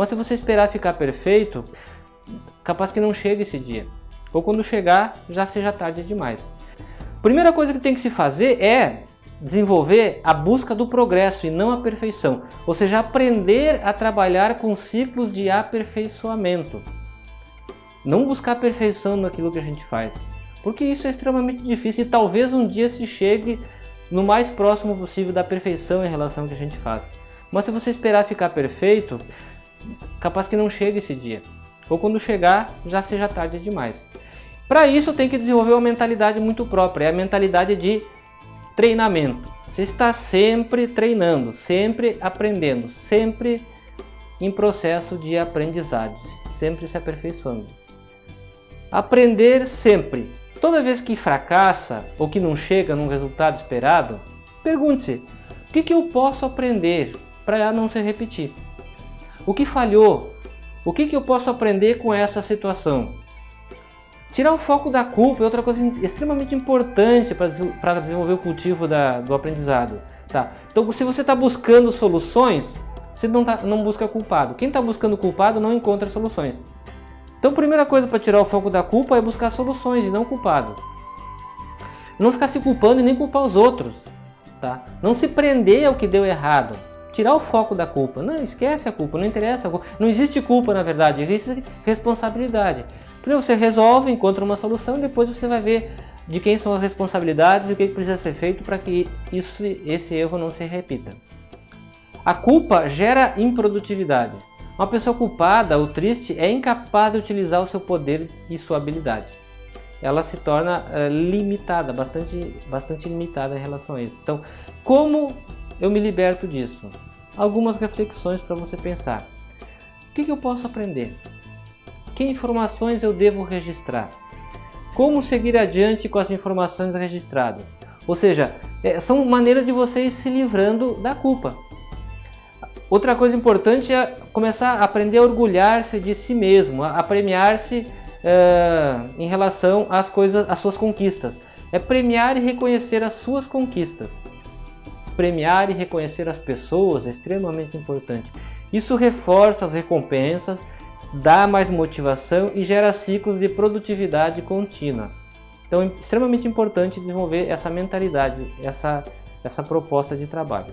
Mas se você esperar ficar perfeito, capaz que não chegue esse dia. Ou quando chegar, já seja tarde demais. Primeira coisa que tem que se fazer é desenvolver a busca do progresso e não a perfeição. Ou seja, aprender a trabalhar com ciclos de aperfeiçoamento. Não buscar perfeição naquilo que a gente faz. Porque isso é extremamente difícil e talvez um dia se chegue no mais próximo possível da perfeição em relação ao que a gente faz. Mas se você esperar ficar perfeito, capaz que não chegue esse dia. Ou quando chegar, já seja tarde demais. Para isso tem que desenvolver uma mentalidade muito própria, é a mentalidade de treinamento. Você está sempre treinando, sempre aprendendo, sempre em processo de aprendizagem, sempre se aperfeiçoando. Aprender sempre. Toda vez que fracassa ou que não chega num resultado esperado, pergunte-se, o que, que eu posso aprender para não se repetir? O que falhou? O que, que eu posso aprender com essa situação? Tirar o foco da culpa é outra coisa extremamente importante para desenvolver o cultivo da, do aprendizado. Tá? Então, se você está buscando soluções, você não, tá, não busca culpado. Quem está buscando culpado não encontra soluções. Então, a primeira coisa para tirar o foco da culpa é buscar soluções e não culpados. Não ficar se culpando e nem culpar os outros. Tá? Não se prender ao que deu errado. Tirar o foco da culpa. Não, esquece a culpa, não interessa. Não existe culpa, na verdade, existe responsabilidade. Primeiro você resolve, encontra uma solução depois você vai ver de quem são as responsabilidades e o que precisa ser feito para que isso, esse erro não se repita. A culpa gera improdutividade. Uma pessoa culpada ou triste é incapaz de utilizar o seu poder e sua habilidade. Ela se torna uh, limitada, bastante, bastante limitada em relação a isso. Então, como eu me liberto disso? Algumas reflexões para você pensar. O que, que eu posso aprender? Que informações eu devo registrar? Como seguir adiante com as informações registradas? Ou seja, é, são maneiras de você ir se livrando da culpa. Outra coisa importante é começar a aprender a orgulhar-se de si mesmo, a premiar-se em relação às coisas, às suas conquistas. É premiar e reconhecer as suas conquistas. Premiar e reconhecer as pessoas é extremamente importante. Isso reforça as recompensas dá mais motivação e gera ciclos de produtividade contínua. Então é extremamente importante desenvolver essa mentalidade, essa, essa proposta de trabalho.